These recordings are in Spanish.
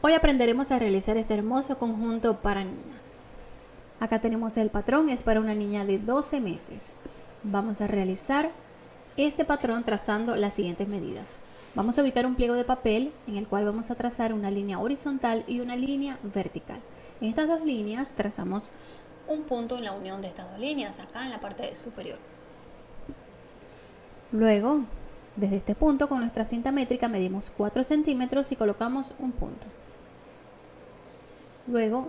Hoy aprenderemos a realizar este hermoso conjunto para niñas. Acá tenemos el patrón, es para una niña de 12 meses. Vamos a realizar este patrón trazando las siguientes medidas. Vamos a ubicar un pliego de papel en el cual vamos a trazar una línea horizontal y una línea vertical. En estas dos líneas trazamos un punto en la unión de estas dos líneas, acá en la parte superior. Luego, desde este punto con nuestra cinta métrica medimos 4 centímetros y colocamos un punto. Luego,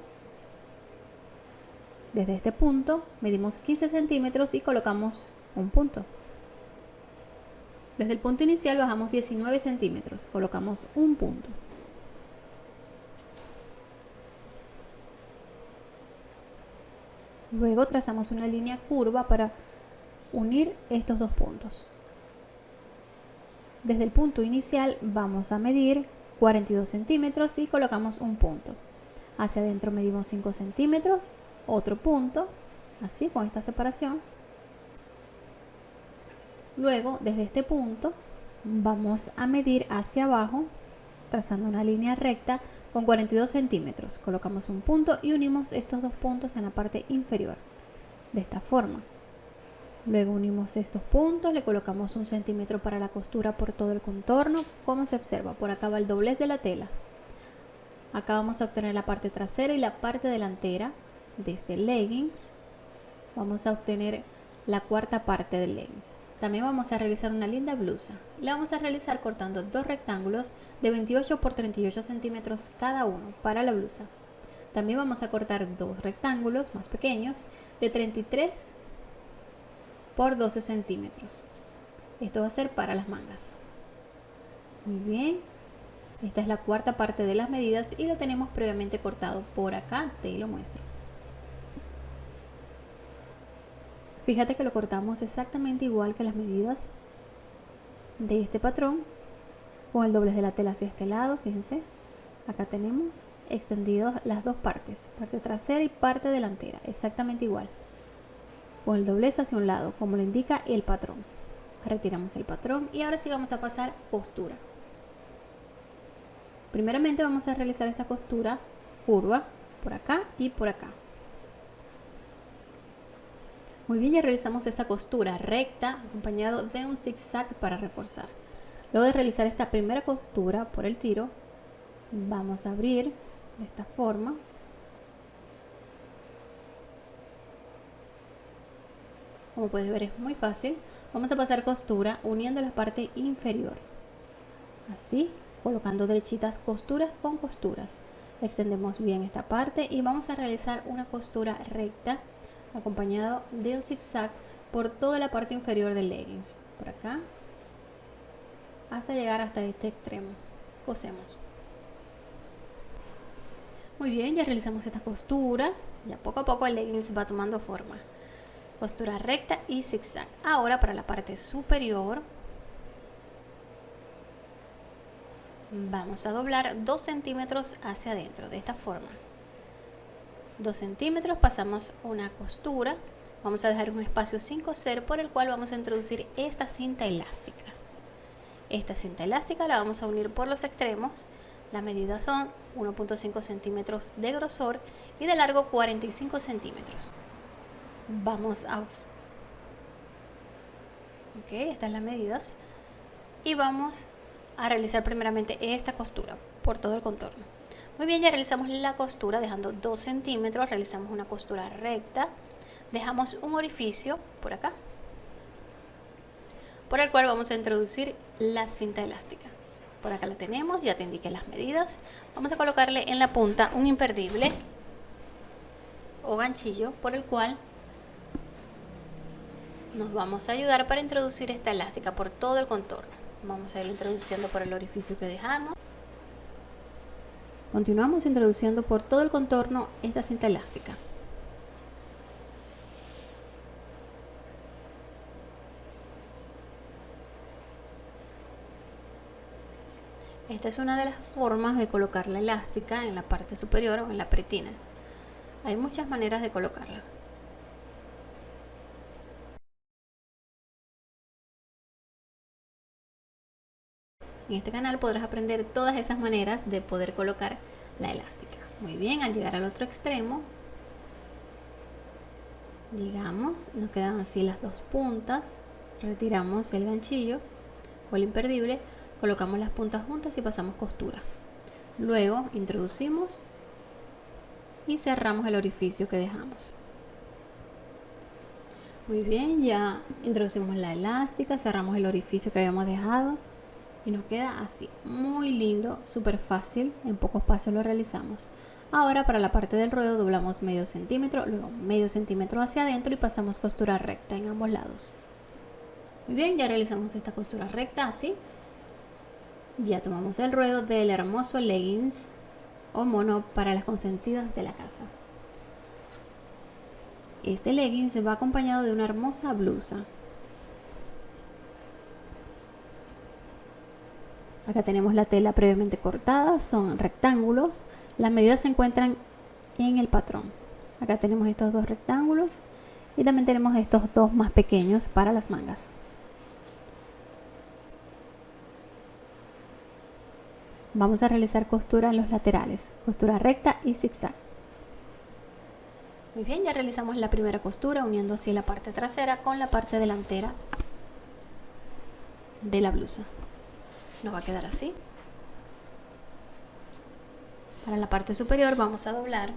desde este punto medimos 15 centímetros y colocamos un punto. Desde el punto inicial bajamos 19 centímetros, colocamos un punto. Luego trazamos una línea curva para unir estos dos puntos. Desde el punto inicial vamos a medir 42 centímetros y colocamos un punto. Hacia adentro medimos 5 centímetros, otro punto, así con esta separación. Luego, desde este punto, vamos a medir hacia abajo, trazando una línea recta con 42 centímetros. Colocamos un punto y unimos estos dos puntos en la parte inferior, de esta forma. Luego unimos estos puntos, le colocamos un centímetro para la costura por todo el contorno, como se observa, por acá va el doblez de la tela. Acá vamos a obtener la parte trasera y la parte delantera de este leggings. Vamos a obtener la cuarta parte del leggings. También vamos a realizar una linda blusa. La vamos a realizar cortando dos rectángulos de 28 por 38 centímetros cada uno para la blusa. También vamos a cortar dos rectángulos más pequeños de 33 por 12 centímetros. Esto va a ser para las mangas. Muy bien, esta es la cuarta parte de las medidas y lo tenemos previamente cortado por acá, te lo muestro. Fíjate que lo cortamos exactamente igual que las medidas de este patrón con el doblez de la tela hacia este lado, fíjense. Acá tenemos extendidos las dos partes, parte trasera y parte delantera, exactamente igual. Con el doblez hacia un lado, como lo indica el patrón. Retiramos el patrón y ahora sí vamos a pasar costura. Primeramente vamos a realizar esta costura curva por acá y por acá. Muy bien, ya realizamos esta costura recta acompañado de un zigzag para reforzar. Luego de realizar esta primera costura por el tiro, vamos a abrir de esta forma. Como puedes ver es muy fácil. Vamos a pasar costura uniendo la parte inferior. Así colocando derechitas costuras con costuras. Extendemos bien esta parte y vamos a realizar una costura recta acompañado de un zigzag por toda la parte inferior del leggings por acá hasta llegar hasta este extremo. Cosemos. Muy bien ya realizamos esta costura. Ya poco a poco el leggings va tomando forma. Costura recta y zigzag. Ahora para la parte superior vamos a doblar 2 centímetros hacia adentro de esta forma. 2 centímetros pasamos una costura. Vamos a dejar un espacio sin coser por el cual vamos a introducir esta cinta elástica. Esta cinta elástica la vamos a unir por los extremos. Las medidas son 1.5 centímetros de grosor y de largo 45 centímetros. Vamos a ok estas las medidas y vamos a realizar primeramente esta costura por todo el contorno. Muy bien, ya realizamos la costura dejando 2 centímetros, realizamos una costura recta, dejamos un orificio por acá, por el cual vamos a introducir la cinta elástica. Por acá la tenemos, ya te indiqué las medidas. Vamos a colocarle en la punta un imperdible o ganchillo por el cual nos vamos a ayudar para introducir esta elástica por todo el contorno vamos a ir introduciendo por el orificio que dejamos continuamos introduciendo por todo el contorno esta cinta elástica Esta es una de las formas de colocar la elástica en la parte superior o en la pretina. Hay muchas maneras de colocarla. En este canal podrás aprender todas esas maneras de poder colocar la elástica. Muy bien, al llegar al otro extremo, digamos, nos quedan así las dos puntas, retiramos el ganchillo o el imperdible, colocamos las puntas juntas y pasamos costura. Luego introducimos y cerramos el orificio que dejamos. Muy bien, ya introducimos la elástica, cerramos el orificio que habíamos dejado y nos queda así, muy lindo, súper fácil, en pocos pasos lo realizamos. Ahora para la parte del ruedo doblamos medio centímetro, luego medio centímetro hacia adentro y pasamos costura recta en ambos lados. Muy bien, ya realizamos esta costura recta así. Ya tomamos el ruedo del hermoso leggings o mono para las consentidas de la casa. Este leggings va acompañado de una hermosa blusa. Acá tenemos la tela previamente cortada, son rectángulos. Las medidas se encuentran en el patrón. Acá tenemos estos dos rectángulos y también tenemos estos dos más pequeños para las mangas. Vamos a realizar costura en los laterales, costura recta y zigzag. Muy bien, ya realizamos la primera costura uniendo así la parte trasera con la parte delantera de la blusa. Nos va a quedar así. Para la parte superior vamos a doblar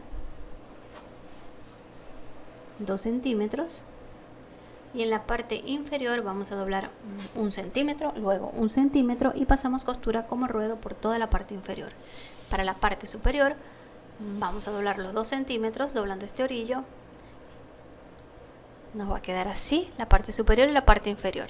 2 centímetros y en la parte inferior vamos a doblar un centímetro, luego un centímetro y pasamos costura como ruedo por toda la parte inferior. Para la parte superior vamos a doblar los 2 centímetros doblando este orillo. Nos va a quedar así la parte superior y la parte inferior.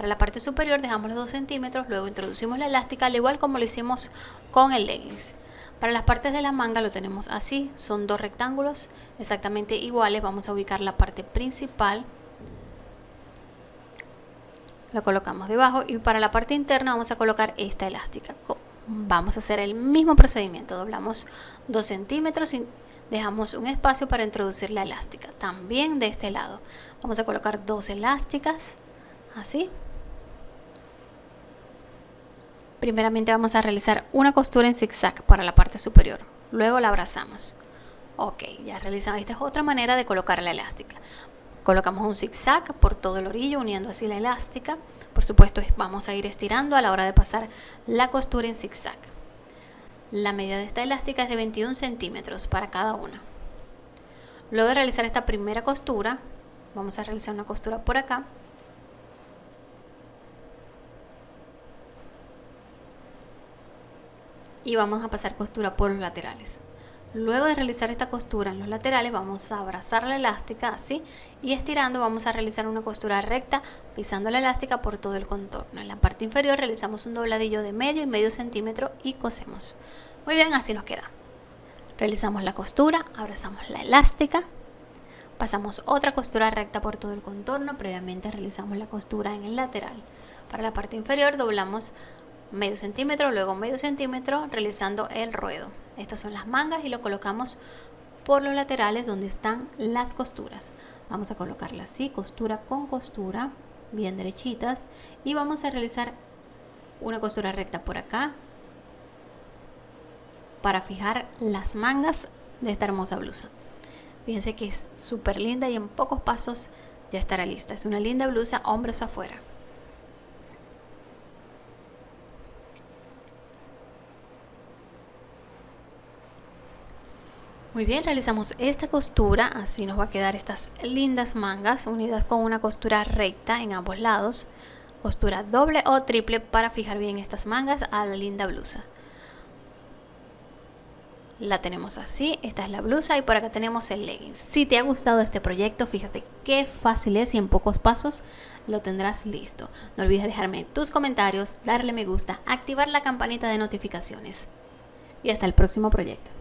Para la parte superior dejamos los 2 centímetros, luego introducimos la elástica al igual como lo hicimos con el leggings. Para las partes de la manga lo tenemos así, son dos rectángulos exactamente iguales. Vamos a ubicar la parte principal, la colocamos debajo y para la parte interna vamos a colocar esta elástica. Vamos a hacer el mismo procedimiento, doblamos 2 centímetros y dejamos un espacio para introducir la elástica. También de este lado vamos a colocar dos elásticas, así Primeramente vamos a realizar una costura en zigzag para la parte superior. Luego la abrazamos. Ok, ya realizamos. Esta es otra manera de colocar la elástica. Colocamos un zigzag por todo el orillo uniendo así la elástica. Por supuesto vamos a ir estirando a la hora de pasar la costura en zigzag. La medida de esta elástica es de 21 centímetros para cada una. Luego de realizar esta primera costura, vamos a realizar una costura por acá y vamos a pasar costura por los laterales. Luego de realizar esta costura en los laterales vamos a abrazar la elástica así y estirando vamos a realizar una costura recta pisando la elástica por todo el contorno. En la parte inferior realizamos un dobladillo de medio y medio centímetro y cosemos. Muy bien, así nos queda. Realizamos la costura, abrazamos la elástica, pasamos otra costura recta por todo el contorno, previamente realizamos la costura en el lateral. Para la parte inferior doblamos medio centímetro, luego medio centímetro realizando el ruedo. Estas son las mangas y lo colocamos por los laterales donde están las costuras. Vamos a colocarla así, costura con costura, bien derechitas y vamos a realizar una costura recta por acá para fijar las mangas de esta hermosa blusa. Fíjense que es súper linda y en pocos pasos ya estará lista. Es una linda blusa, hombros afuera. Muy bien, realizamos esta costura, así nos va a quedar estas lindas mangas unidas con una costura recta en ambos lados. Costura doble o triple para fijar bien estas mangas a la linda blusa. La tenemos así, esta es la blusa y por acá tenemos el leggings. Si te ha gustado este proyecto, fíjate qué fácil es y en pocos pasos lo tendrás listo. No olvides dejarme tus comentarios, darle me gusta, activar la campanita de notificaciones. Y hasta el próximo proyecto.